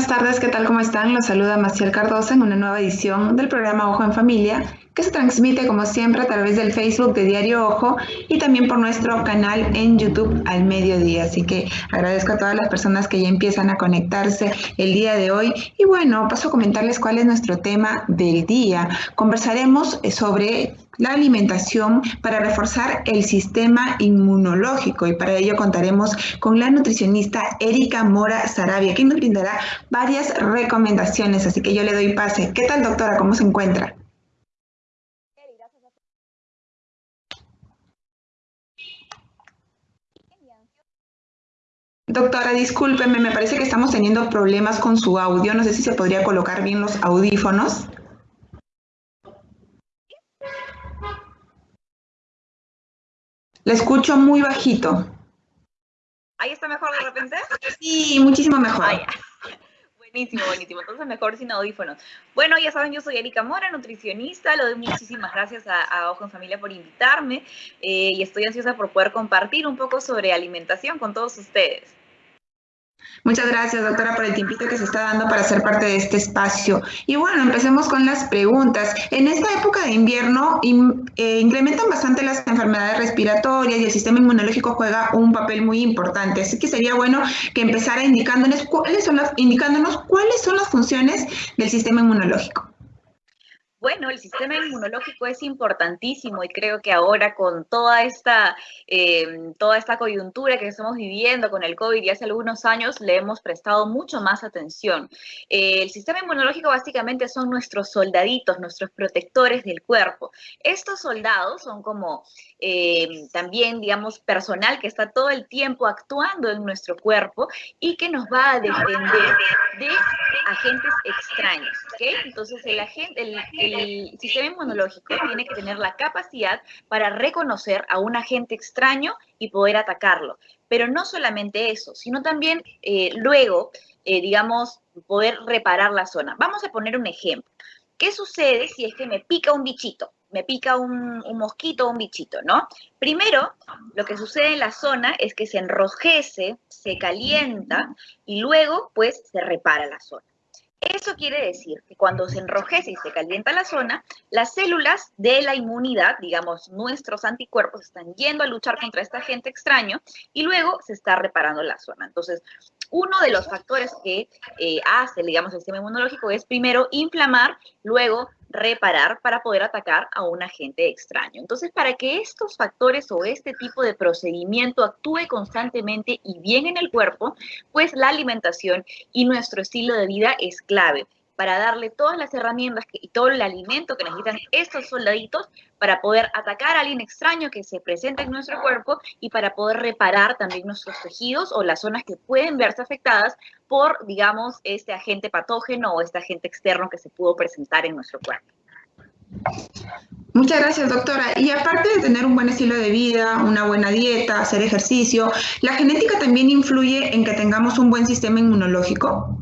buenas tardes, ¿qué tal? ¿Cómo están? Los saluda Maciel Cardosa en una nueva edición del programa Ojo en Familia, que se transmite como siempre a través del Facebook de Diario Ojo y también por nuestro canal en YouTube al mediodía. Así que agradezco a todas las personas que ya empiezan a conectarse el día de hoy. Y bueno, paso a comentarles cuál es nuestro tema del día. Conversaremos sobre la alimentación para reforzar el sistema inmunológico y para ello contaremos con la nutricionista Erika Mora Sarabia, que nos brindará varias recomendaciones, así que yo le doy pase. ¿Qué tal doctora? ¿Cómo se encuentra? Doctora, discúlpeme, me parece que estamos teniendo problemas con su audio. No sé si se podría colocar bien los audífonos. Le escucho muy bajito. ¿Ahí está mejor de repente? Sí, muchísimo mejor. buenísimo, buenísimo. Entonces mejor sin audífonos. Bueno, ya saben, yo soy Erika Mora, nutricionista. Lo doy muchísimas gracias a, Ojo en Familia por invitarme eh, y estoy ansiosa por poder compartir un poco sobre alimentación con todos ustedes. Muchas gracias, doctora, por el tiempito que se está dando para ser parte de este espacio. Y bueno, empecemos con las preguntas. En esta época de invierno eh, incrementan bastante las enfermedades respiratorias y el sistema inmunológico juega un papel muy importante. Así que sería bueno que empezara indicándonos cuáles son las, indicándonos cuáles son las funciones del sistema inmunológico. Bueno, el sistema inmunológico es importantísimo y creo que ahora con toda esta, em, toda esta coyuntura que estamos viviendo con el COVID y hace algunos años le hemos prestado mucho más atención. Eh, el sistema inmunológico básicamente son nuestros soldaditos, nuestros protectores del cuerpo. Estos soldados son como em, también, digamos, personal que está todo el tiempo actuando en nuestro cuerpo y que nos va a defender de agentes extraños. Entonces, el, agente, el sistema inmunológico tiene que tener la capacidad para reconocer a un agente extraño y poder atacarlo. Pero no solamente eso, sino también eh, luego, eh, digamos, poder reparar la zona. Vamos a poner un ejemplo. ¿Qué sucede si es que me pica un bichito? Me pica un, mosquito o un bichito, ¿no? Primero, lo que sucede en la zona es que se enrojece, se calienta y luego, pues, se repara la zona. Eso quiere decir que cuando se enrojece y se calienta la zona, las células de la inmunidad, digamos, nuestros anticuerpos, están yendo a luchar contra este agente extraño y luego se está reparando la zona. Entonces, uno de los factores que eh, hace, digamos, el sistema inmunológico es primero inflamar, luego reparar para poder atacar a un agente extraño. Entonces, para que estos factores o este tipo de procedimiento actúe constantemente y bien en el cuerpo, pues la alimentación y nuestro estilo de vida es clave para darle todas las herramientas y todo el alimento que necesitan estos soldaditos para poder atacar a alguien extraño que se presenta en nuestro cuerpo y para poder reparar también nuestros tejidos o las zonas que pueden verse afectadas por, digamos, este agente patógeno o este agente externo que se pudo presentar en nuestro cuerpo. Muchas gracias, doctora. Y aparte de tener un buen estilo de vida, una buena dieta, hacer ejercicio, ¿la genética también influye en que tengamos un buen sistema inmunológico?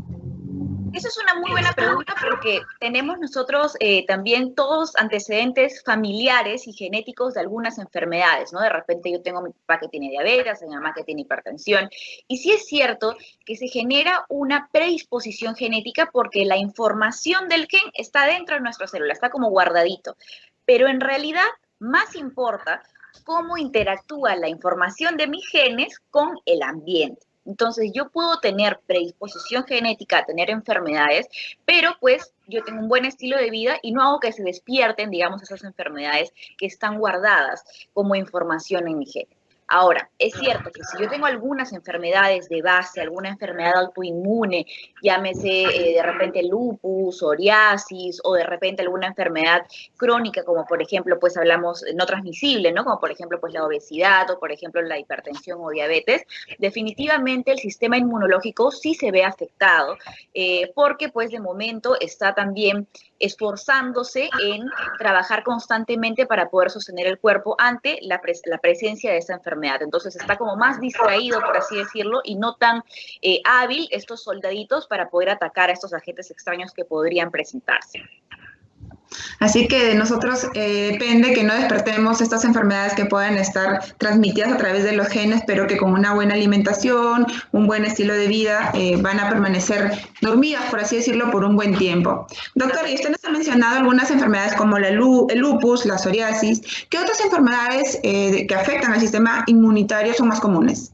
Esa es una muy buena pregunta porque tenemos nosotros eh, también todos antecedentes familiares y genéticos de algunas enfermedades, ¿no? De repente yo tengo mi papá que tiene diabetes, mi mamá que tiene hipertensión, y sí es cierto que se genera una predisposición genética porque la información del gen está dentro de nuestra célula, está como guardadito, pero en realidad más importa cómo interactúa la información de mis genes con el ambiente. Entonces yo puedo tener predisposición genética a tener enfermedades, pero pues yo tengo un buen estilo de vida y no hago que se despierten, digamos, esas enfermedades que están guardadas como información en mi gen. Ahora, es cierto que si yo tengo algunas enfermedades de base, alguna enfermedad autoinmune, llámese eh, de repente lupus, psoriasis o de repente alguna enfermedad crónica, como por ejemplo, pues hablamos no transmisible, ¿no? Como por ejemplo, pues la obesidad o por ejemplo la hipertensión o diabetes, definitivamente el sistema inmunológico sí se ve afectado eh, porque pues de momento está también esforzándose en trabajar constantemente para poder sostener el cuerpo ante la, la presencia de esa enfermedad entonces está como más distraído, por así decirlo, y no tan eh, hábil estos soldaditos para poder atacar a estos agentes extraños que podrían presentarse. Así que de nosotros eh, depende que no despertemos estas enfermedades que pueden estar transmitidas a través de los genes, pero que con una buena alimentación, un buen estilo de vida, eh, van a permanecer dormidas, por así decirlo, por un buen tiempo. Doctor, y usted nos ha mencionado algunas enfermedades como el lupus, la psoriasis. ¿Qué otras enfermedades eh, que afectan al sistema inmunitario son más comunes?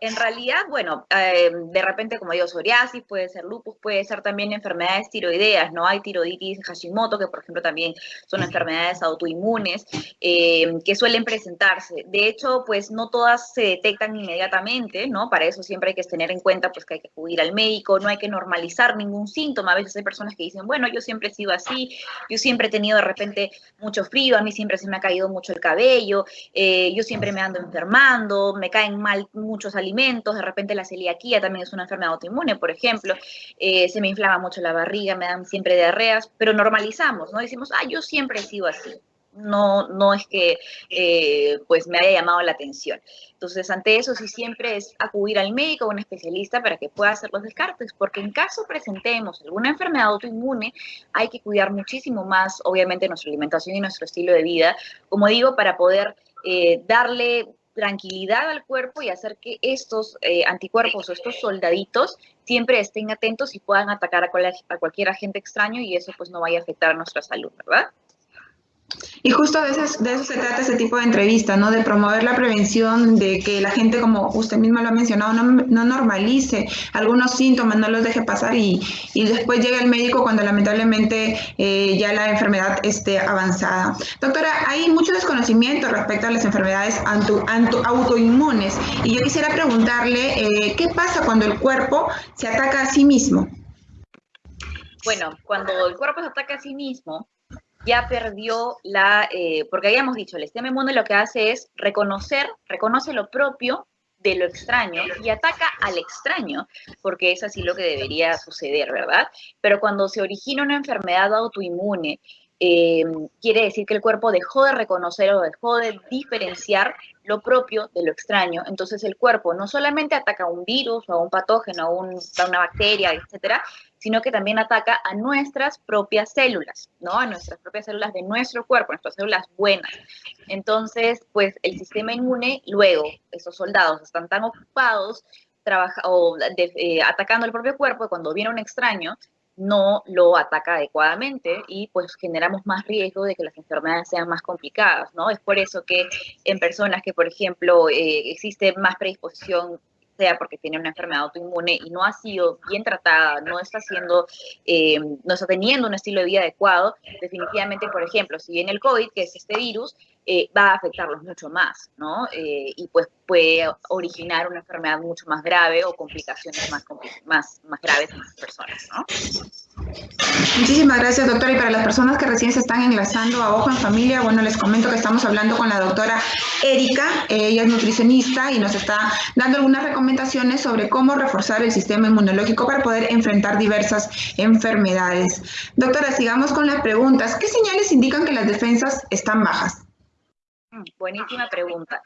En realidad, bueno, eh, de repente, como digo, psoriasis, puede ser lupus, puede ser también enfermedades tiroideas, ¿no? Hay tiroiditis Hashimoto, que por ejemplo también son enfermedades autoinmunes eh, que suelen presentarse. De hecho, pues no todas se detectan inmediatamente, ¿no? Para eso siempre hay que tener en cuenta pues que hay que acudir al médico, no hay que normalizar ningún síntoma. A veces hay personas que dicen, bueno, yo siempre he sido así, yo siempre he tenido de repente mucho frío, a mí siempre se me ha caído mucho el cabello, eh, yo siempre me ando enfermando, me caen mal muchos alimentos de repente la celiaquía también es una enfermedad autoinmune, por ejemplo, eh, se me inflama mucho la barriga, me dan siempre diarreas, pero normalizamos, ¿no? Decimos, ah, yo siempre he sido así. No, no es que eh, pues me haya llamado la atención. Entonces, ante eso sí siempre es acudir al médico o un especialista para que pueda hacer los descartes, porque en caso presentemos alguna enfermedad autoinmune, hay que cuidar muchísimo más, obviamente, nuestra alimentación y nuestro estilo de vida, como digo, para poder eh, darle tranquilidad al cuerpo y hacer que estos eh, anticuerpos o estos soldaditos siempre estén atentos y puedan atacar a, a cualquier agente extraño y eso pues no vaya a afectar nuestra salud, ¿verdad? Y justo de eso, se trata ese tipo de entrevista, ¿no? De promover la prevención, de que la gente, como usted misma lo ha mencionado, no, no normalice algunos síntomas, no los deje pasar y, y después llegue el médico cuando lamentablemente eh, ya la enfermedad esté avanzada. Doctora, hay mucho desconocimiento respecto a las enfermedades autoinmunes y yo quisiera preguntarle, eh, ¿qué pasa cuando el cuerpo se ataca a sí mismo? Bueno, cuando el cuerpo se ataca a sí mismo, ya perdió la, eh, porque habíamos dicho, el sistema inmune lo que hace es reconocer, reconoce lo propio de lo extraño y ataca al extraño, porque es así lo que debería suceder, ¿verdad? Pero cuando se origina una enfermedad autoinmune, eh, quiere decir que el cuerpo dejó de reconocer o dejó de diferenciar lo propio de lo extraño. Entonces el cuerpo no solamente ataca a un virus o a un patógeno, a, a una bacteria, etcétera, sino que también ataca a nuestras propias células, ¿no? A nuestras propias células de nuestro cuerpo, nuestras células buenas. Entonces, pues el sistema inmune, luego, esos soldados están tan ocupados trabaja, eh, atacando el propio cuerpo, cuando viene un extraño, no lo ataca adecuadamente y pues generamos más riesgo de que las enfermedades sean más complicadas, ¿no? Es por eso que en personas que, por ejemplo, eh, existe más predisposición sea porque tiene una enfermedad autoinmune y no ha sido bien tratada, no está haciendo, eh, no está teniendo un estilo de vida adecuado, definitivamente, por ejemplo, si viene el COVID, que es este virus, eh, va a afectarlos mucho más, ¿no? Eh, y pues puede originar una enfermedad mucho más grave o complicaciones más, más, más graves en las personas, ¿no? Muchísimas gracias, doctora. Y para las personas que recién se están enlazando a Ojo en Familia, bueno, les comento que estamos hablando con la doctora Erika. Ella es nutricionista y nos está dando algunas recomendaciones sobre cómo reforzar el sistema inmunológico para poder enfrentar diversas enfermedades. Doctora, sigamos con las preguntas. ¿Qué señales indican que las defensas están bajas? Buenísima pregunta.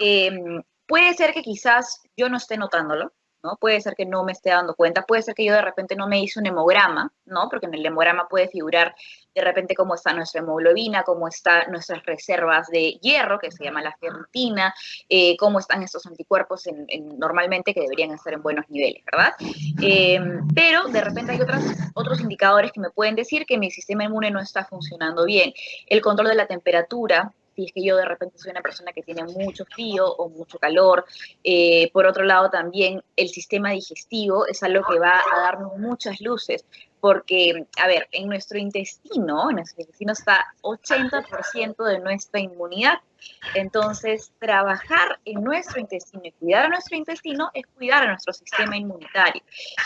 Em, puede ser que quizás yo no esté notándolo, ¿no? Puede ser que no me esté dando cuenta, puede ser que yo de repente no me hice un hemograma, ¿no? Porque en el hemograma puede figurar de repente cómo está nuestra hemoglobina, cómo están nuestras reservas de hierro, que se llama la ferritina, eh, cómo están estos anticuerpos en, normalmente que deberían estar en buenos niveles, ¿verdad? Em, pero de repente hay otras, otros indicadores que me pueden decir que mi sistema inmune no está funcionando bien. El control de la temperatura, si es que yo de repente soy una persona que tiene mucho frío o mucho calor. Eh, por otro lado, también el sistema digestivo es algo que va a darnos muchas luces, porque, a ver, en nuestro intestino, en nuestro intestino está 80% de nuestra inmunidad. Entonces, trabajar en nuestro intestino y cuidar a nuestro intestino es cuidar a nuestro sistema inmunitario.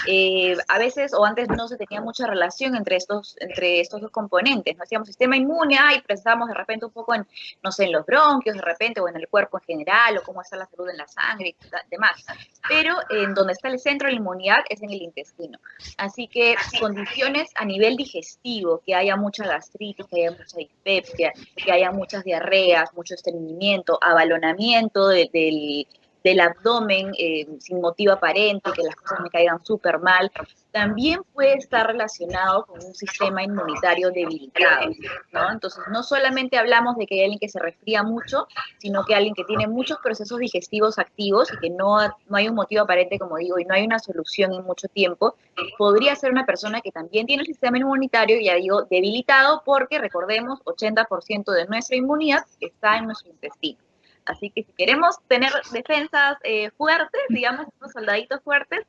Eh, a veces o antes no se tenía mucha relación entre estos, entre estos dos componentes. No hacíamos sistema inmune, y pensamos de repente un poco en, no sé, en los bronquios de repente o en el cuerpo en general o cómo está la salud en la sangre y demás. Pero en donde está el centro de la inmunidad es en el intestino. Así que condiciones a nivel digestivo, que haya mucha gastritis, que haya mucha dispepsia, que haya muchas diarreas, muchos estreñimiento, abalonamiento del, del abdomen eh, sin motivo aparente, que las cosas me caigan súper mal, también puede estar relacionado con un sistema inmunitario debilitado, ¿no? Entonces, no solamente hablamos de que hay alguien que se resfría mucho, sino que alguien que tiene muchos procesos digestivos activos y que no, no hay un motivo aparente, como digo, y no hay una solución en mucho tiempo, podría ser una persona que también tiene el sistema inmunitario, ya digo, debilitado, porque recordemos, 80% de nuestra inmunidad está en nuestro intestino. Así que si queremos tener defensas eh, fuertes, digamos, unos soldaditos fuertes,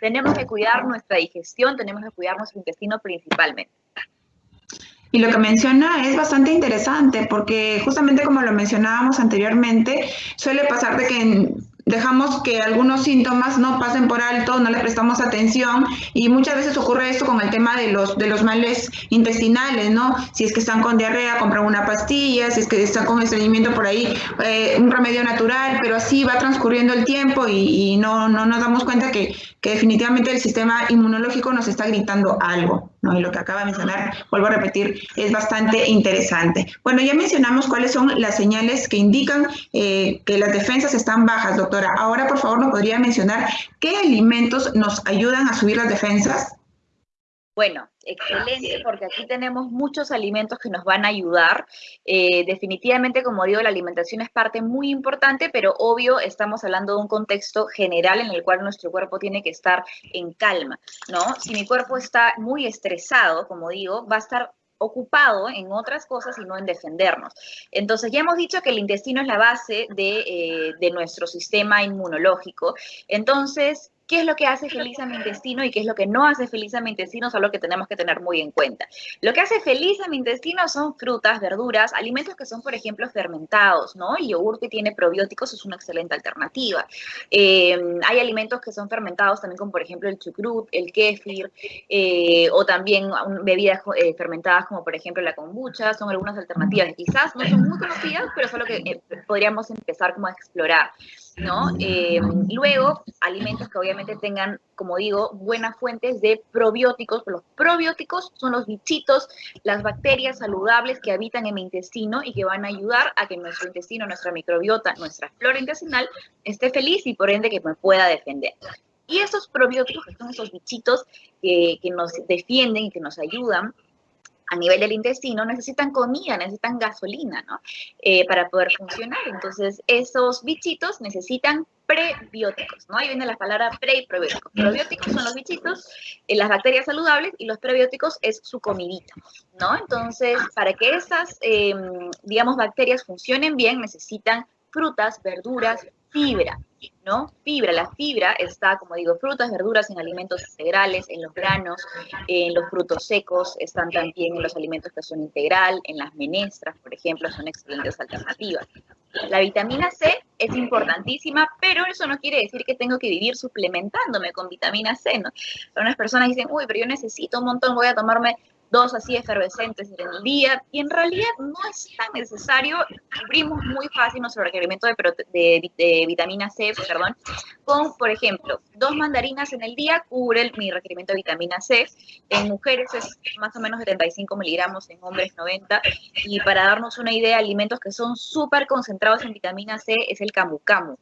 tenemos que cuidar nuestra digestión, tenemos que cuidar nuestro intestino principalmente. Y lo que menciona es bastante interesante porque justamente como lo mencionábamos anteriormente, suele pasar de que dejamos que algunos síntomas no pasen por alto, no le prestamos atención y muchas veces ocurre esto con el tema de los, de los males intestinales, ¿no? Si es que están con diarrea, compran una pastilla, si es que están con estreñimiento por ahí, eh, un remedio natural, pero así va transcurriendo el tiempo y, no, no nos damos cuenta que, que definitivamente el sistema inmunológico nos está gritando algo. ¿No? Y lo que acaba de mencionar, vuelvo a repetir, es bastante interesante. Bueno, ya mencionamos cuáles son las señales que indican eh, que las defensas están bajas, doctora. Ahora, por favor, nos podría mencionar qué alimentos nos ayudan a subir las defensas. Bueno, excelente, porque aquí tenemos muchos alimentos que nos van a ayudar. Eh, definitivamente, como digo, la alimentación es parte muy importante, pero obvio, estamos hablando de un contexto general en el cual nuestro cuerpo tiene que estar en calma, ¿no? Si mi cuerpo está muy estresado, como digo, va a estar ocupado en otras cosas y no en defendernos. Entonces, ya hemos dicho que el intestino es la base de, eh, de nuestro sistema inmunológico. Entonces, qué es lo que hace feliz a mi intestino y qué es lo que no hace feliz a mi intestino es algo que tenemos que tener muy en cuenta. Lo que hace feliz a mi intestino son frutas, verduras, alimentos que son, por ejemplo, fermentados, ¿no? El yogur que tiene probióticos es una excelente alternativa. Em, hay alimentos que son fermentados también, como por ejemplo el chucrut, el kéfir, eh, o también bebidas eh, fermentadas como por ejemplo la kombucha, son algunas alternativas. Quizás no son muy conocidas, pero es algo que eh, podríamos empezar como a explorar. ¿No? Eh, luego, alimentos que obviamente tengan, como digo, buenas fuentes de probióticos. Los probióticos son los bichitos, las bacterias saludables que habitan en mi intestino y que van a ayudar a que nuestro intestino, nuestra microbiota, nuestra flora intestinal esté feliz y por ende que me pueda defender. Y esos probióticos, que son esos bichitos que, que nos defienden y que nos ayudan, a nivel del intestino necesitan comida, necesitan gasolina, ¿no? Eh, para poder funcionar. Entonces, esos bichitos necesitan prebióticos, ¿no? Ahí viene la palabra pre y probióticos. Probióticos son los bichitos, eh, las bacterias saludables y los prebióticos es su comidita, ¿no? Entonces, para que esas, em, digamos, bacterias funcionen bien, necesitan frutas, verduras, fibra, ¿no? Fibra, la fibra está, como digo, frutas, verduras en alimentos integrales, en los granos, en los frutos secos, están también en los alimentos que son integral, en las menestras, por ejemplo, son excelentes alternativas. La vitamina C es importantísima, pero eso no quiere decir que tengo que vivir suplementándome con vitamina C, ¿no? Algunas personas dicen, uy, pero yo necesito un montón, voy a tomarme dos así efervescentes en el día, y en realidad no es tan necesario, cubrimos muy fácil nuestro requerimiento de, vitamina C, perdón, con, por ejemplo, dos mandarinas en el día cubre mi requerimiento de vitamina C, en mujeres es más o menos 75 miligramos, en hombres 90, y para darnos una idea, alimentos que son súper concentrados en vitamina C es el camu camu,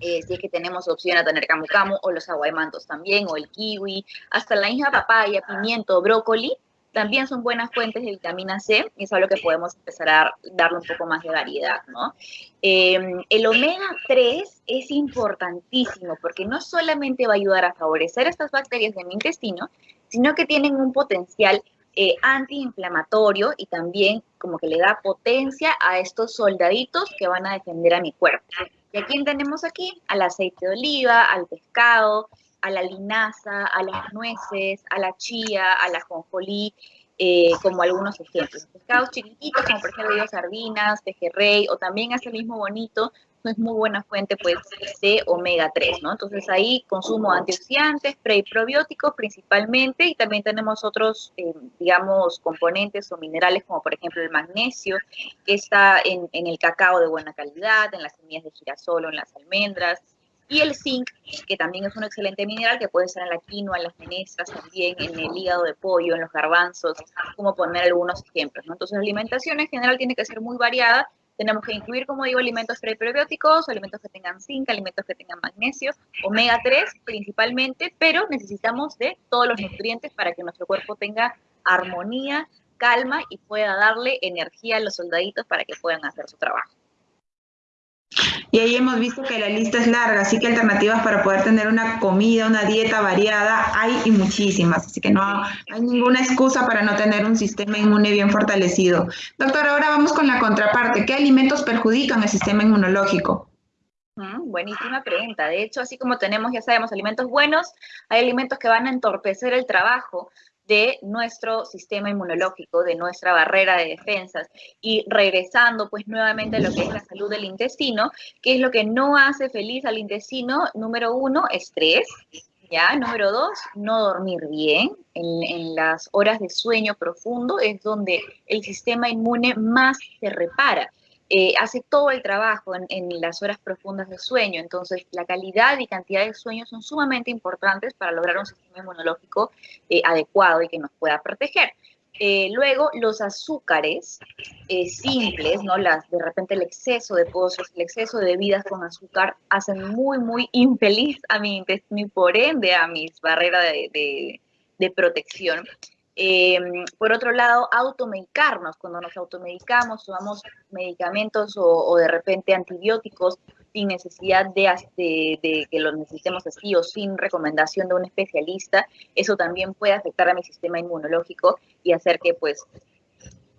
eh, si es que tenemos opción a tener camu camu, o los aguaymantos también, o el kiwi, hasta la hija papaya, pimiento, brócoli, también son buenas fuentes de vitamina C y es algo que podemos empezar a darle un poco más de variedad, ¿no? Em, el omega 3 es importantísimo porque no solamente va a ayudar a favorecer estas bacterias de mi intestino, sino que tienen un potencial eh, antiinflamatorio y también como que le da potencia a estos soldaditos que van a defender a mi cuerpo. ¿Y a quién tenemos aquí? Al aceite de oliva, al pescado, a la linaza, a las nueces, a la chía, a la jonjolí, eh, como algunos ejemplos. Pescados chiquititos, como por ejemplo sardinas, pejerrey, o también hace mismo bonito, es muy buena fuente pues de omega 3, ¿no? Entonces ahí consumo antioxidantes, pre y probióticos principalmente y también tenemos otros, eh, digamos, componentes o minerales como por ejemplo el magnesio, que está en, en, el cacao de buena calidad, en las semillas de girasol o en las almendras, y el zinc, que también es un excelente mineral que puede estar en la quinoa, en las menestras, también en el hígado de pollo, en los garbanzos, como poner algunos ejemplos. ¿no? Entonces la alimentación en general tiene que ser muy variada, Tenemos que incluir, como digo, alimentos prebióticos, alimentos que tengan zinc, alimentos que tengan magnesio, omega 3 principalmente, pero necesitamos de todos los nutrientes para que nuestro cuerpo tenga armonía, calma y pueda darle energía a los soldaditos para que puedan hacer su trabajo. Y ahí hemos visto que la lista es larga, así que alternativas para poder tener una comida, una dieta variada, hay y muchísimas, así que no hay ninguna excusa para no tener un sistema inmune bien fortalecido. Doctor, ahora vamos con la contraparte. ¿Qué alimentos perjudican el sistema inmunológico? Mm, buenísima pregunta. De hecho, así como tenemos, ya sabemos, alimentos buenos, hay alimentos que van a entorpecer el trabajo de nuestro sistema inmunológico, de nuestra barrera de defensas. Y regresando pues nuevamente a lo que es la salud del intestino, que es lo que no hace feliz al intestino, número uno, estrés. ¿Ya? Número dos, no dormir bien. En, en, las horas de sueño profundo es donde el sistema inmune más se repara. Eh, hace todo el trabajo en, las horas profundas de sueño. Entonces, la calidad y cantidad de sueño son sumamente importantes para lograr un sistema inmunológico eh, adecuado y que nos pueda proteger. Eh, luego, los azúcares simples, ¿no? Las, de repente el exceso de pozos, el exceso de bebidas con azúcar hacen muy, muy infeliz a mi intestino y por ende a mis barreras de protección. Em, por otro lado, automedicarnos, cuando nos automedicamos, tomamos medicamentos o, de repente antibióticos sin necesidad de, que los necesitemos así o sin recomendación de un especialista, eso también puede afectar a mi sistema inmunológico y hacer que pues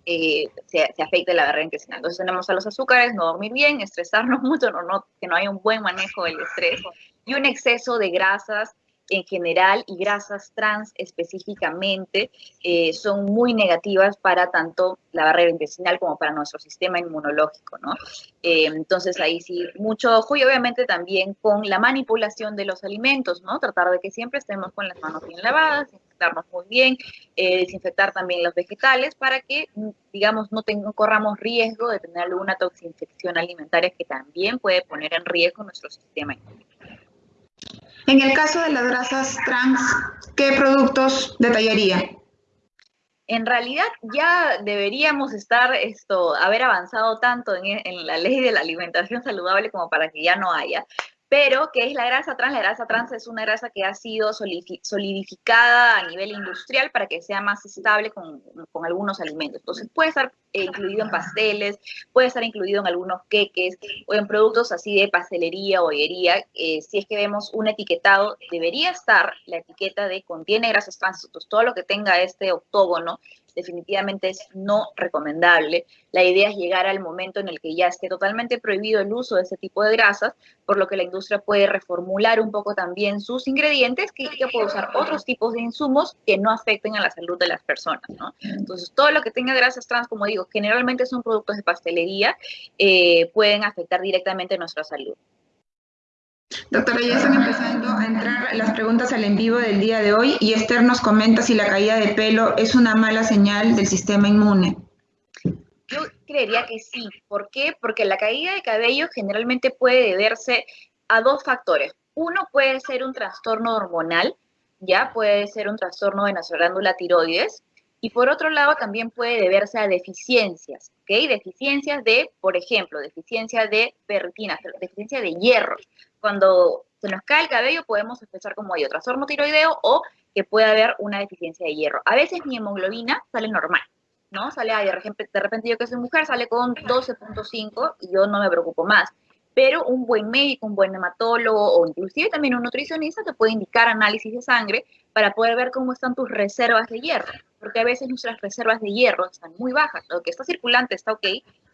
eh, se, afecte la barrera intestinal. Entonces tenemos a los azúcares, no dormir bien, estresarnos mucho, no, que no haya un buen manejo del estrés y un exceso de grasas en general y grasas trans específicamente eh, son muy negativas para tanto la barrera intestinal como para nuestro sistema inmunológico, ¿no? Eh, entonces ahí sí, mucho ojo y obviamente también con la manipulación de los alimentos, ¿no? Tratar de que siempre estemos con las manos bien lavadas, desinfectarnos muy bien, eh, desinfectar también los vegetales para que, digamos, no, no corramos riesgo de tener alguna toxinfección alimentaria que también puede poner en riesgo nuestro sistema inmunológico. En el caso de las grasas trans, ¿qué productos detallaría? En realidad ya deberíamos estar esto, haber avanzado tanto en, en, la ley de la alimentación saludable como para que ya no haya pero ¿qué es la grasa trans? La grasa trans es una grasa que ha sido solidificada a nivel industrial para que sea más estable con, algunos alimentos. Entonces puede estar eh, incluido en pasteles, puede estar incluido en algunos queques o en productos así de pastelería o bollería. Eh, si es que vemos un etiquetado, debería estar la etiqueta de contiene grasas trans. Entonces todo lo que tenga este octógono definitivamente es no recomendable. La idea es llegar al momento en el que ya esté totalmente prohibido el uso de ese tipo de grasas, por lo que la industria puede reformular un poco también sus ingredientes, que, puede usar otros tipos de insumos que no afecten a la salud de las personas. Entonces, todo lo que tenga grasas trans, como digo, generalmente son productos de pastelería, eh, pueden afectar directamente nuestra salud. Doctora, ya están empezando a entrar las preguntas al en vivo del día de hoy y Esther nos comenta si la caída de pelo es una mala señal del sistema inmune. Yo creería que sí. ¿Por qué? Porque la caída de cabello generalmente puede deberse a dos factores. Uno puede ser un trastorno hormonal, ya puede ser un trastorno de nuestra tiroides, y por otro lado también puede deberse a deficiencias, ¿ok? Deficiencias de, por ejemplo, deficiencia de ferritina, deficiencia de hierro. Cuando se nos cae el cabello podemos sospechar como hay trastorno tiroideo o que puede haber una deficiencia de hierro. A veces mi hemoglobina sale normal, ¿no? Sale de repente, de repente yo que soy mujer sale con 12.5 y yo no me preocupo más. Pero un buen médico, un buen hematólogo o inclusive también un nutricionista te puede indicar análisis de sangre para poder ver cómo están tus reservas de hierro. Porque a veces nuestras reservas de hierro están muy bajas. Lo que está circulante está ok,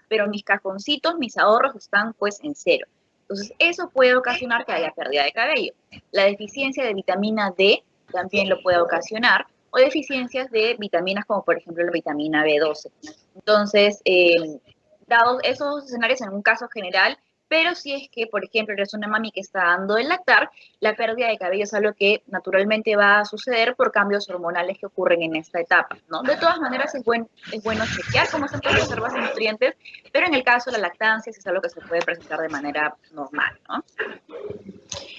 pero mis cajoncitos, mis ahorros están pues en cero. Entonces, eso puede ocasionar que haya pérdida de cabello. La deficiencia de vitamina D también lo puede ocasionar, o deficiencias de vitaminas como por ejemplo la vitamina B12. Entonces, eh, dados esos escenarios en un caso general, pero si es que, por ejemplo, eres una mami que está dando el lactar, la pérdida de cabello es algo que naturalmente va a suceder por cambios hormonales que ocurren en esta etapa, ¿no? De todas maneras, es, buen, es bueno chequear cómo están tus reservas de nutrientes, pero en el caso de la lactancia es algo que se puede presentar de manera normal, ¿no?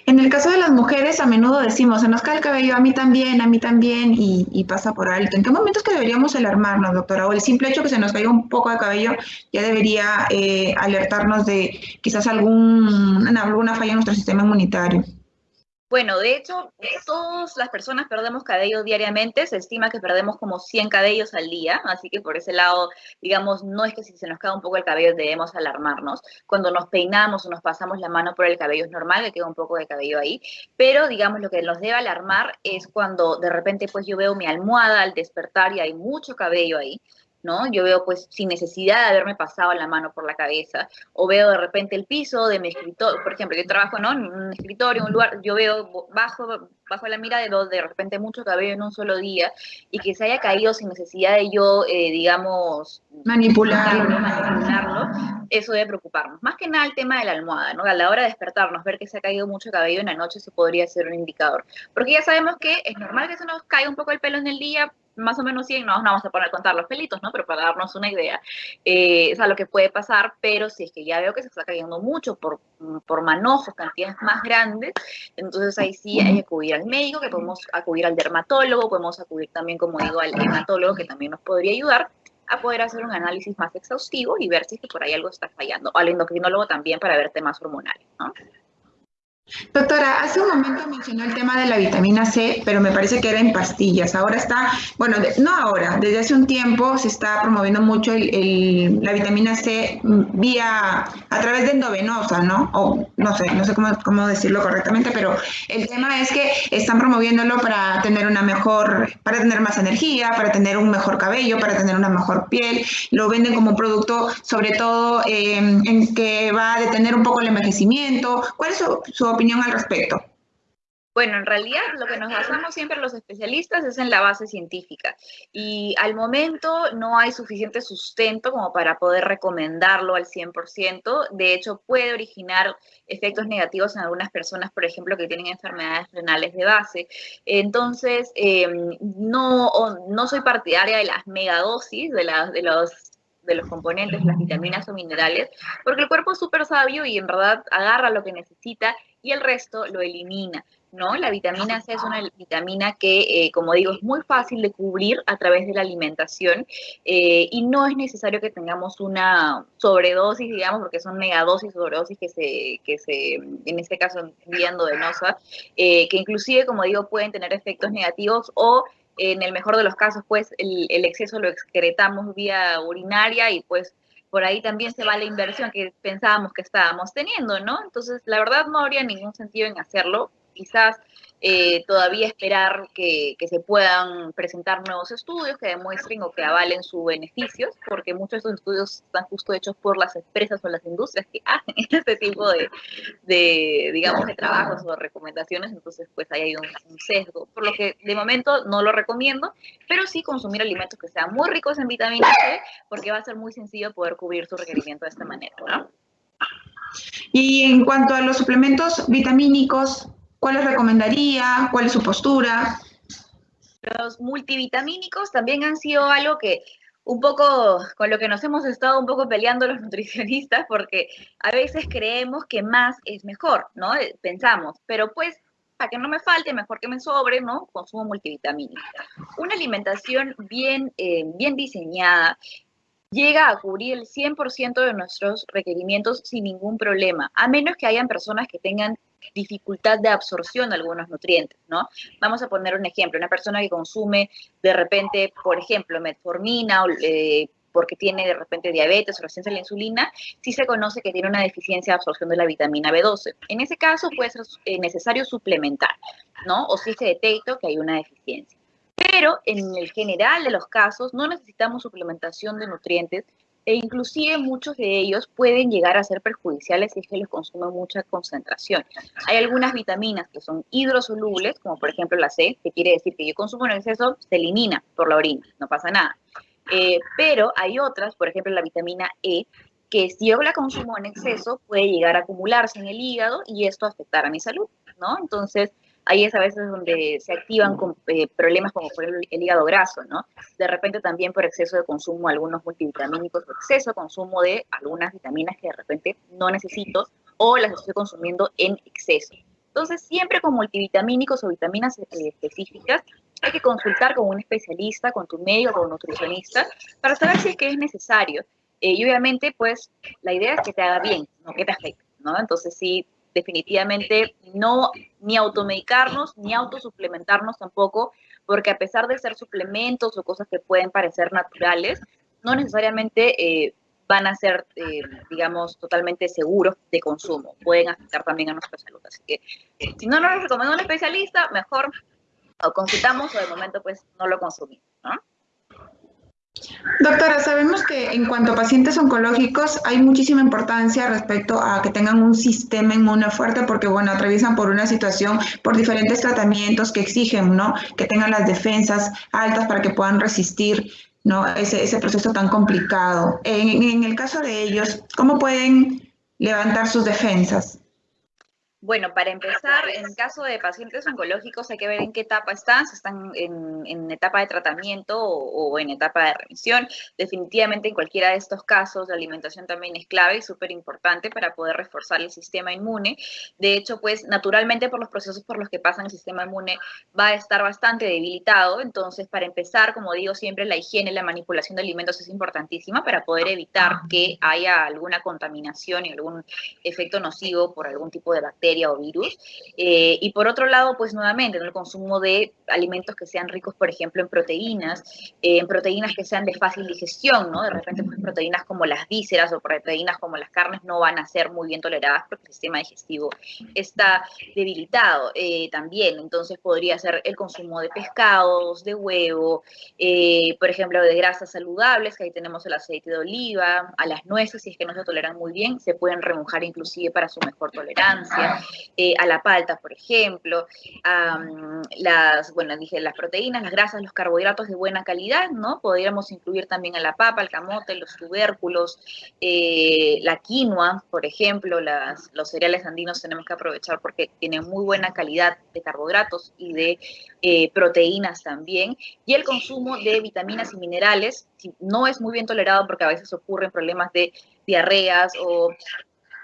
En el caso de las mujeres, a menudo decimos, se nos cae el cabello, a mí también, a mí también, y, pasa por alto. ¿En qué momentos que deberíamos alarmarnos, doctora? O el simple hecho que se nos caiga un poco de cabello ya debería eh, alertarnos de quizás algún, alguna falla en nuestro sistema inmunitario. Bueno, de hecho, todas las personas perdemos cabello diariamente, se estima que perdemos como 100 cabellos al día, así que por ese lado, digamos, no es que si se nos cae un poco el cabello debemos alarmarnos. Cuando nos peinamos o nos pasamos la mano por el cabello es normal que quede un poco de cabello ahí, pero digamos lo que nos debe alarmar es cuando de repente pues yo veo mi almohada al despertar y hay mucho cabello ahí, ¿no? Yo veo pues sin necesidad de haberme pasado la mano por la cabeza, o veo de repente el piso de mi escritorio, por ejemplo, yo trabajo ¿no? en un escritorio, en un lugar, yo veo bajo, bajo la mirada de, de repente mucho cabello en un solo día, y que se haya caído sin necesidad de yo, eh, digamos, manipularlo, manipularlo, eso debe preocuparnos. Más que nada el tema de la almohada, ¿no? A la hora de despertarnos, ver que se ha caído mucho cabello en la noche, eso podría ser un indicador. Porque ya sabemos que es normal que se nos caiga un poco el pelo en el día, más o menos 100, no, no vamos a poner a contar los pelitos, ¿no? Pero para darnos una idea, eh, es a lo que puede pasar, pero si es que ya veo que se está cayendo mucho por, por manojos, cantidades más grandes, entonces ahí sí hay que acudir al médico, que podemos acudir al dermatólogo, podemos acudir también, como digo, al hematólogo, que también nos podría ayudar a poder hacer un análisis más exhaustivo y ver si es que por ahí algo está fallando. O al endocrinólogo también para ver temas hormonales, ¿no? Doctora, hace un momento mencionó el tema de la vitamina C, pero me parece que era en pastillas. Ahora está, bueno, no ahora, desde hace un tiempo se está promoviendo mucho la vitamina C vía, a través de endovenosa, ¿no? O no sé, no sé cómo, cómo decirlo correctamente, pero el tema es que están promoviéndolo para tener una mejor, para tener más energía, para tener un mejor cabello, para tener una mejor piel. Lo venden como un producto, sobre todo, eh, en que va a detener un poco el envejecimiento. ¿Cuál es su, su opinión al respecto? Bueno, en realidad lo que nos basamos siempre los especialistas es en la base científica y al momento no hay suficiente sustento como para poder recomendarlo al 100%. De hecho, puede originar efectos negativos en algunas personas, por ejemplo, que tienen enfermedades renales de base. Entonces, em, no, no soy partidaria de las megadosis, de, de los de los componentes, las vitaminas o minerales, porque el cuerpo es súper sabio y en verdad agarra lo que necesita y el resto lo elimina. ¿no? La vitamina C es una vitamina que, eh, como digo, es muy fácil de cubrir a través de la alimentación eh, y no es necesario que tengamos una sobredosis, digamos, porque son megadosis, sobredosis que se, que se en este caso, enviando de NOSA, eh, que inclusive, como digo, pueden tener efectos negativos o en el mejor de los casos, pues el, exceso lo excretamos vía urinaria y pues por ahí también se va la inversión que pensábamos que estábamos teniendo, ¿no? Entonces, la verdad no habría ningún sentido en hacerlo. Quizás eh, todavía esperar que, se puedan presentar nuevos estudios que demuestren o que avalen sus beneficios, porque muchos de estos estudios están justo hechos por las empresas o las industrias que hacen este tipo de, digamos, de trabajos o recomendaciones, entonces pues ahí hay un, sesgo, por lo que de momento no lo recomiendo, pero sí consumir alimentos que sean muy ricos en vitamina C, porque va a ser muy sencillo poder cubrir su requerimiento de esta manera, ¿no? Y en cuanto a los suplementos vitamínicos, ¿Cuál les recomendaría? ¿Cuál es su postura? Los multivitamínicos también han sido algo que un poco con lo que nos hemos estado un poco peleando los nutricionistas, porque a veces creemos que más es mejor, ¿no? Eh, pensamos, pero pues para que no me falte, mejor que me sobre, ¿no? Consumo multivitamínico. Una alimentación bien, eh, bien diseñada llega a cubrir el 100% de nuestros requerimientos sin ningún problema, a menos que hayan personas que tengan dificultad de absorción de algunos nutrientes, ¿no? Vamos a poner un ejemplo, una persona que consume de repente, por ejemplo, metformina o, eh, porque tiene de repente diabetes o resistencia a la insulina, sí se conoce que tiene una deficiencia de absorción de la vitamina B12. En ese caso puede ser eh, necesario suplementar, ¿no? O si se detecta que hay una deficiencia. Pero en el general de los casos no necesitamos suplementación de nutrientes e inclusive muchos de ellos pueden llegar a ser perjudiciales si es que les consumen mucha concentración. Hay algunas vitaminas que son hidrosolubles, como por ejemplo la C, que quiere decir que yo consumo en exceso, se elimina por la orina, no pasa nada. Eh, pero hay otras, por ejemplo la vitamina E, que si yo la consumo en exceso puede llegar a acumularse en el hígado y esto afectar a mi salud, ¿no? Entonces, ahí es a veces donde se activan eh, problemas como por el, el, hígado graso, ¿no? De repente también por exceso de consumo de algunos multivitamínicos, o exceso de consumo de algunas vitaminas que de repente no necesito o las estoy consumiendo en exceso. Entonces, siempre con multivitamínicos o vitaminas eh, específicas, hay que consultar con un especialista, con tu médico, con un nutricionista, para saber si es que es necesario. Eh, y obviamente, pues, la idea es que te haga bien, no que te afecte, ¿no? Entonces, sí, definitivamente no ni automedicarnos, ni autosuplementarnos tampoco, porque a pesar de ser suplementos o cosas que pueden parecer naturales, no necesariamente eh, van a ser, eh, digamos, totalmente seguros de consumo. Pueden afectar también a nuestra salud. Así que si no nos recomienda un especialista, mejor o consultamos o de momento pues no lo consumimos, ¿no? Doctora, sabemos que en cuanto a pacientes oncológicos hay muchísima importancia respecto a que tengan un sistema inmune fuerte porque, bueno, atraviesan por una situación, por diferentes tratamientos que exigen, ¿no? Que tengan las defensas altas para que puedan resistir, ¿no? Ese, proceso tan complicado. En el caso de ellos, ¿cómo pueden levantar sus defensas? Bueno, para empezar, en caso de pacientes oncológicos hay que ver en qué etapa están, si están en, etapa de tratamiento o, en etapa de remisión. Definitivamente en cualquiera de estos casos la alimentación también es clave y súper importante para poder reforzar el sistema inmune. De hecho, pues naturalmente por los procesos por los que pasa el sistema inmune va a estar bastante debilitado. Entonces, para empezar, como digo siempre, la higiene, la manipulación de alimentos es importantísima para poder evitar que haya alguna contaminación y algún efecto nocivo por algún tipo de bacteria o virus. Eh, y por otro lado, pues nuevamente, el consumo de alimentos que sean ricos, por ejemplo, en proteínas, eh, en proteínas que sean de fácil digestión, ¿no? De repente, pues proteínas como las vísceras o proteínas como las carnes no van a ser muy bien toleradas porque el sistema digestivo está debilitado eh, también. Entonces podría ser el consumo de pescados, de huevo, por ejemplo, de grasas saludables, que ahí tenemos el aceite de oliva, a las nueces, si es que no se toleran muy bien, se pueden remojar inclusive para su mejor tolerancia. Eh, a la palta, por ejemplo, las, bueno, dije, las proteínas, las grasas, los carbohidratos de buena calidad, ¿no? Podríamos incluir también a la papa, el camote, los tubérculos, eh, la quinoa, por ejemplo, las, los cereales andinos tenemos que aprovechar porque tienen muy buena calidad de carbohidratos y de eh, proteínas también, y el consumo de vitaminas y minerales no es muy bien tolerado porque a veces ocurren problemas de diarreas o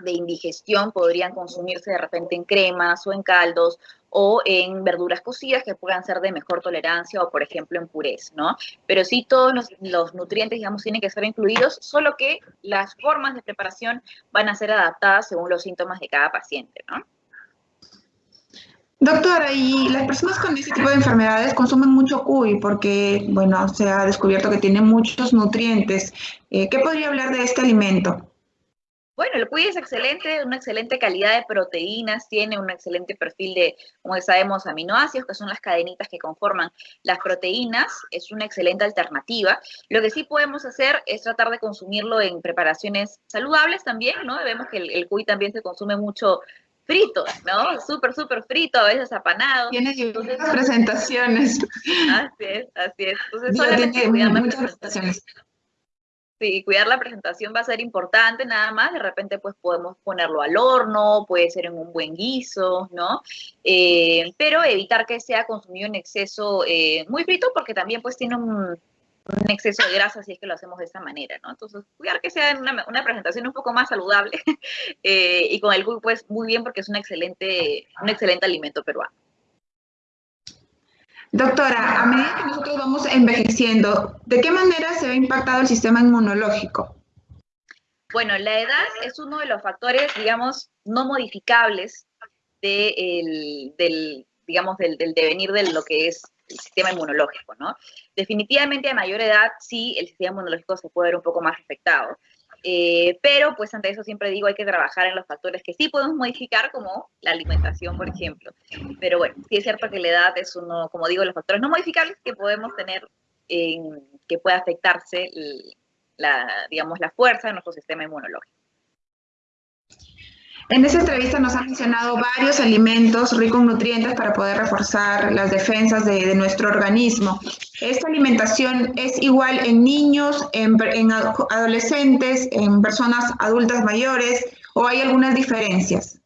de indigestión podrían consumirse de repente en cremas o en caldos o en verduras cocidas que puedan ser de mejor tolerancia o, por ejemplo, en purés, ¿no? Pero sí todos los, nutrientes, digamos, tienen que ser incluidos, solo que las formas de preparación van a ser adaptadas según los síntomas de cada paciente, ¿no? Doctora, y las personas con este tipo de enfermedades consumen mucho cuy porque, bueno, se ha descubierto que tiene muchos nutrientes. Eh, ¿Qué podría hablar de este alimento? Bueno, el cuy es excelente, una excelente calidad de proteínas, tiene un excelente perfil de, como sabemos, aminoácidos, que son las cadenitas que conforman las proteínas, es una excelente alternativa. Lo que sí podemos hacer es tratar de consumirlo en preparaciones saludables también, ¿no? Vemos que el, cuy también se consume mucho frito, ¿no? Súper, súper frito, a veces apanado. Tiene presentaciones. Así es, así es. Entonces, solamente muchas presentaciones. Sí, cuidar la presentación va a ser importante nada más, de repente pues podemos ponerlo al horno, puede ser en un buen guiso, ¿no? Eh, pero evitar que sea consumido en exceso eh, muy frito porque también pues tiene un, exceso de grasa si es que lo hacemos de esta manera, ¿no? Entonces, cuidar que sea una, una presentación un poco más saludable eh, y con el pues muy bien porque es un excelente, un excelente alimento peruano. Doctora, a medida que nosotros vamos envejeciendo, ¿de qué manera se ve impactado el sistema inmunológico? Bueno, la edad es uno de los factores, digamos, no modificables del, digamos, del, del, devenir de lo que es el sistema inmunológico, ¿no? Definitivamente a mayor edad sí el sistema inmunológico se puede ver un poco más afectado. Eh, pero pues ante eso siempre digo hay que trabajar en los factores que sí podemos modificar, como la alimentación, por ejemplo. Pero bueno, sí es cierto que la edad es uno, como digo, los factores no modificables que podemos tener, en, que puede afectarse la, digamos, la fuerza de nuestro sistema inmunológico. En esta entrevista nos ha mencionado varios alimentos ricos en nutrientes para poder reforzar las defensas de, nuestro organismo. ¿Esta alimentación es igual en niños, en, adolescentes, en personas adultas mayores o hay algunas diferencias?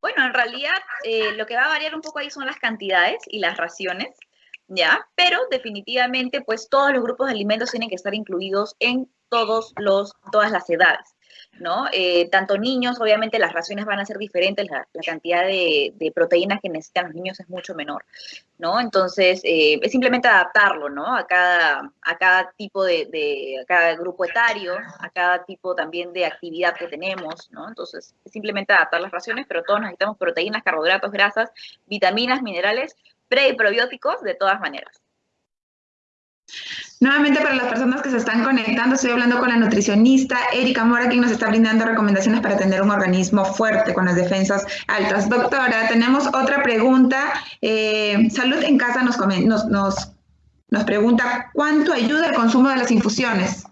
Bueno, en realidad eh, lo que va a variar un poco ahí son las cantidades y las raciones, ¿ya? Pero definitivamente, pues todos los grupos de alimentos tienen que estar incluidos en todos los, todas las edades. ¿No? Eh, tanto niños, obviamente las raciones van a ser diferentes, la, cantidad de, proteínas que necesitan los niños es mucho menor, ¿no? Entonces, eh, es simplemente adaptarlo, ¿no? A cada, a cada tipo de, a cada grupo etario, a cada tipo también de actividad que tenemos, ¿no? Entonces, es simplemente adaptar las raciones, pero todos necesitamos proteínas, carbohidratos, grasas, vitaminas, minerales, pre y probióticos de todas maneras. Nuevamente para las personas que se están conectando, estoy hablando con la nutricionista Erika Mora, quien nos está brindando recomendaciones para tener un organismo fuerte con las defensas altas. Doctora, tenemos otra pregunta. Eh, Salud en Casa nos, nos, nos, nos pregunta, ¿cuánto ayuda el consumo de las infusiones?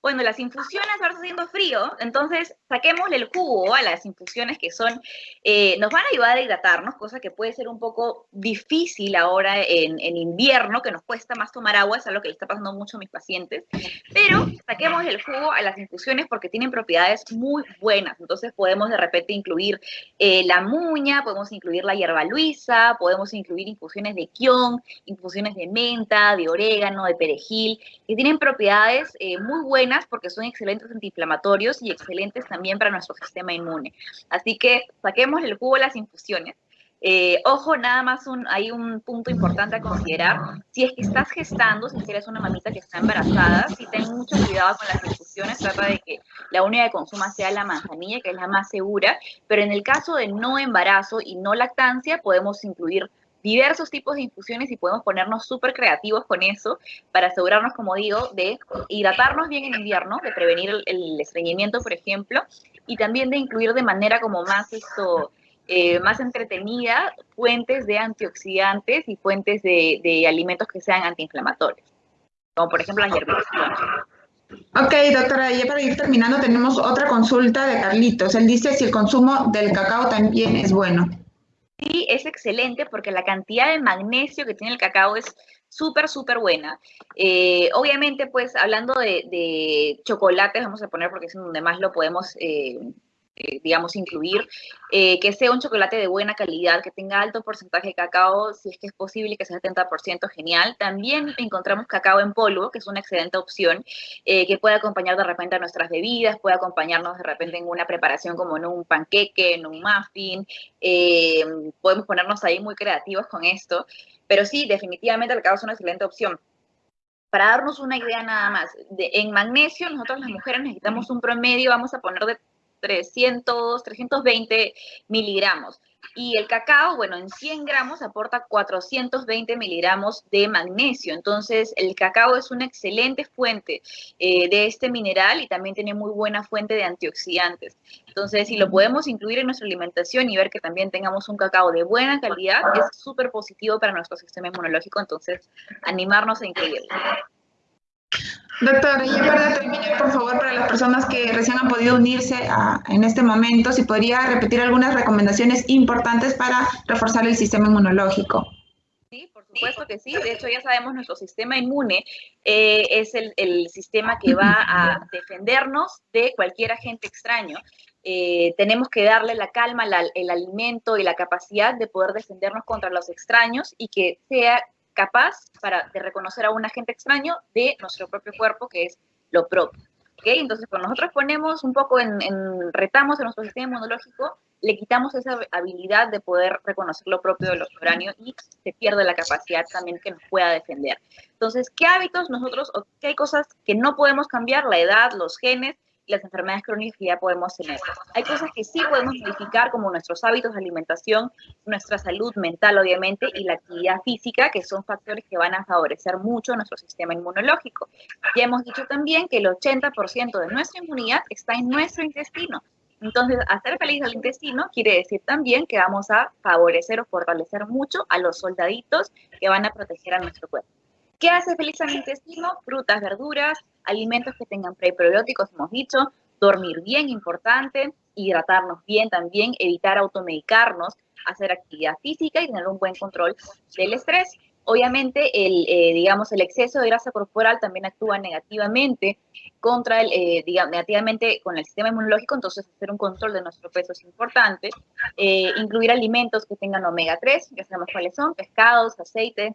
Bueno, las infusiones ahora está haciendo frío, entonces saquémosle el jugo a las infusiones que son, eh, nos van a ayudar a hidratarnos, cosa que puede ser un poco difícil ahora en, invierno, que nos cuesta más tomar agua, es algo que le está pasando mucho a mis pacientes, pero saquémosle el jugo a las infusiones porque tienen propiedades muy buenas, entonces podemos de repente incluir eh, la muña, podemos incluir la hierba luisa, podemos incluir infusiones de kion, infusiones de menta, de orégano, de perejil, que tienen propiedades eh, muy buenas porque son excelentes antiinflamatorios y excelentes también para nuestro sistema inmune. Así que saquemos el jugo de las infusiones. Eh, ojo, nada más un, hay un punto importante a considerar. Si es que estás gestando, si eres una mamita que está embarazada, si ten mucho cuidado con las infusiones, trata de que la única que consuma sea la manzanilla, que es la más segura, pero en el caso de no embarazo y no lactancia, podemos incluir diversos tipos de infusiones y podemos ponernos súper creativos con eso para asegurarnos, como digo, de hidratarnos bien en invierno, de prevenir el, estreñimiento, por ejemplo, y también de incluir de manera como más esto, eh, más entretenida fuentes de antioxidantes y fuentes de, alimentos que sean antiinflamatorios, como por ejemplo las hierbitas. Ok, doctora, ya para ir terminando tenemos otra consulta de Carlitos. Él dice si el consumo del cacao también es bueno. Sí, es excelente porque la cantidad de magnesio que tiene el cacao es súper, súper buena. Eh, obviamente, pues hablando de, de, chocolates, vamos a poner porque es donde más lo podemos eh, eh, digamos, incluir, eh, que sea un chocolate de buena calidad, que tenga alto porcentaje de cacao, si es que es posible, que sea 70% genial. También encontramos cacao en polvo, que es una excelente opción, eh, que puede acompañar de repente a nuestras bebidas, puede acompañarnos de repente en una preparación como en un panqueque, en un muffin. podemos ponernos ahí muy creativos con esto, pero sí, definitivamente el cacao es una excelente opción para darnos una idea nada más, en magnesio nosotros las mujeres necesitamos un promedio, vamos a poner de 300, 320 miligramos. Y el cacao, bueno, en 100 gramos aporta 420 miligramos de magnesio. Entonces, el cacao es una excelente fuente eh, de este mineral y también tiene muy buena fuente de antioxidantes. Entonces, si lo podemos incluir en nuestra alimentación y ver que también tengamos un cacao de buena calidad, es súper positivo para nuestro sistema inmunológico. Entonces, animarnos a incluirlo. Doctor, y para terminar, por favor, para las personas que recién han podido unirse en este momento, si podría repetir algunas recomendaciones importantes para reforzar el sistema inmunológico. Sí, por supuesto que sí. De hecho, ya sabemos, nuestro sistema inmune eh, es el, sistema que va a defendernos de cualquier agente extraño. Eh, tenemos que darle la calma, el alimento y la capacidad de poder defendernos contra los extraños y que sea capaz para, de reconocer a un agente extraño de nuestro propio cuerpo, que es lo propio. ¿okay? Entonces, cuando nosotros ponemos un poco en, retamos en nuestro sistema inmunológico, le quitamos esa habilidad de poder reconocer lo propio de los foráneos y se pierde la capacidad también que nos pueda defender. Entonces, ¿qué hábitos nosotros, o qué cosas que no podemos cambiar? La edad, los genes, las enfermedades crónicas que ya podemos tener. Hay cosas que sí podemos modificar, como nuestros hábitos de alimentación, nuestra salud mental, obviamente, y la actividad física, que son factores que van a favorecer mucho nuestro sistema inmunológico. Ya hemos dicho también que el 80% de nuestra inmunidad está en nuestro intestino. Entonces, hacer feliz al intestino quiere decir también que vamos a favorecer o fortalecer mucho a los soldaditos que van a proteger a nuestro cuerpo. ¿Qué hace feliz al intestino? Frutas, verduras, alimentos que tengan preprobióticos, hemos dicho, dormir bien, importante, hidratarnos bien también, evitar automedicarnos, hacer actividad física y tener un buen control del estrés. Obviamente, el, eh, digamos, el exceso de grasa corporal también actúa negativamente contra el, eh, digamos, negativamente con el sistema inmunológico, entonces hacer un control de nuestro peso es importante. Eh, incluir alimentos que tengan omega 3, ya sabemos cuáles son, pescados, aceite,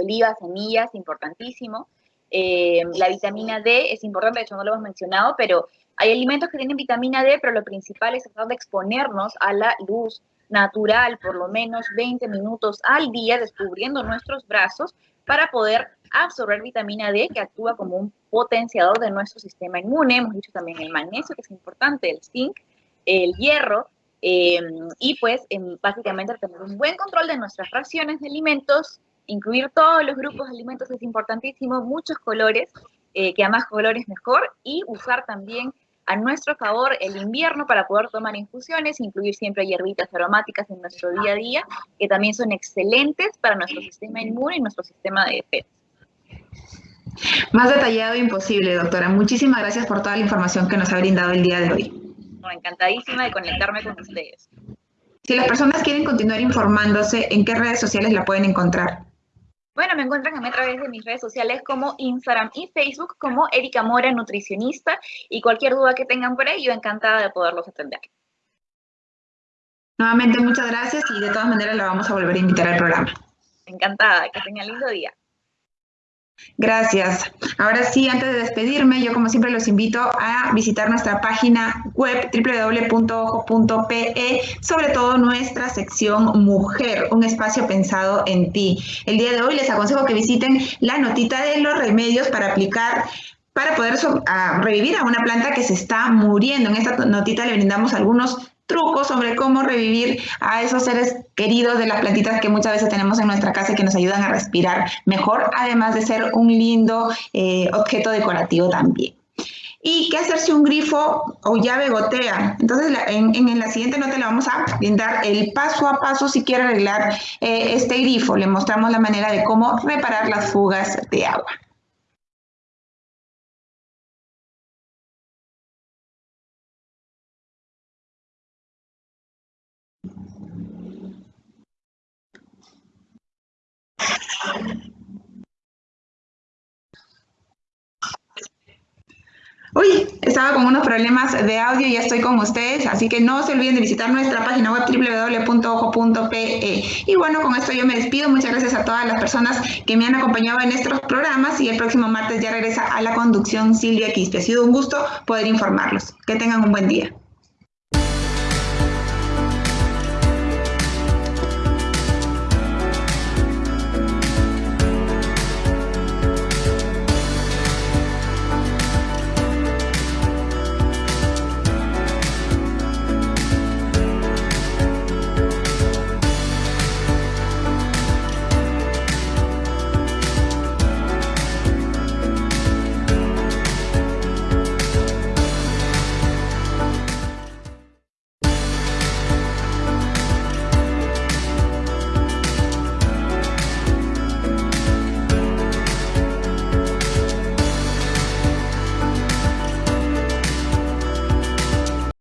oliva, semillas, importantísimo. Eh, la vitamina D es importante, de hecho no lo hemos mencionado, pero Hay alimentos que tienen vitamina D, pero lo principal es tratar de exponernos a la luz natural por lo menos 20 minutos al día, descubriendo nuestros brazos para poder absorber vitamina D, que actúa como un potenciador de nuestro sistema inmune. Hemos dicho también el magnesio, que es importante, el zinc, el hierro, em, y pues em, básicamente tener un buen control de nuestras raciones de alimentos, incluir todos los grupos de alimentos es importantísimo, muchos colores, eh, que a más colores mejor, y usar también a nuestro favor el invierno para poder tomar infusiones, incluir siempre hierbitas aromáticas en nuestro día a día, que también son excelentes para nuestro sistema inmune y nuestro sistema de defensa. Más detallado imposible, doctora. Muchísimas gracias por toda la información que nos ha brindado el día de hoy. encantadísima de conectarme con ustedes. Si las personas quieren continuar informándose, ¿en qué redes sociales la pueden encontrar? Bueno, me encuentran a mí a través de mis redes sociales como Instagram y Facebook como Erika Mora, nutricionista, y cualquier duda que tengan por ahí, yo encantada de poderlos atender. Nuevamente, muchas gracias y de todas maneras la vamos a volver a invitar al programa. Encantada, que tengan lindo día. Gracias. Ahora sí, antes de despedirme, yo como siempre los invito a visitar nuestra página web www.ojo.pe, sobre todo nuestra sección Mujer, un espacio pensado en ti. El día de hoy les aconsejo que visiten la notita de los remedios para aplicar para poder revivir a una planta que se está muriendo. En esta notita le brindamos algunos trucos sobre cómo revivir a esos seres queridos de las plantitas que muchas veces tenemos en nuestra casa y que nos ayudan a respirar mejor, además de ser un lindo eh, objeto decorativo también. ¿Y qué hacer si un grifo o llave gotea? Entonces, en, la siguiente nota le vamos a brindar el paso a paso si quiere arreglar eh, este grifo. Le mostramos la manera de cómo reparar las fugas de agua. Uy, estaba con unos problemas de audio y ya estoy con ustedes, así que no se olviden de visitar nuestra página web www.ojo.pe. Y bueno, con esto yo me despido. Muchas gracias a todas las personas que me han acompañado en estos programas y el próximo martes ya regresa a la conducción Silvia Quispe. Ha sido un gusto poder informarlos. Que tengan un buen día.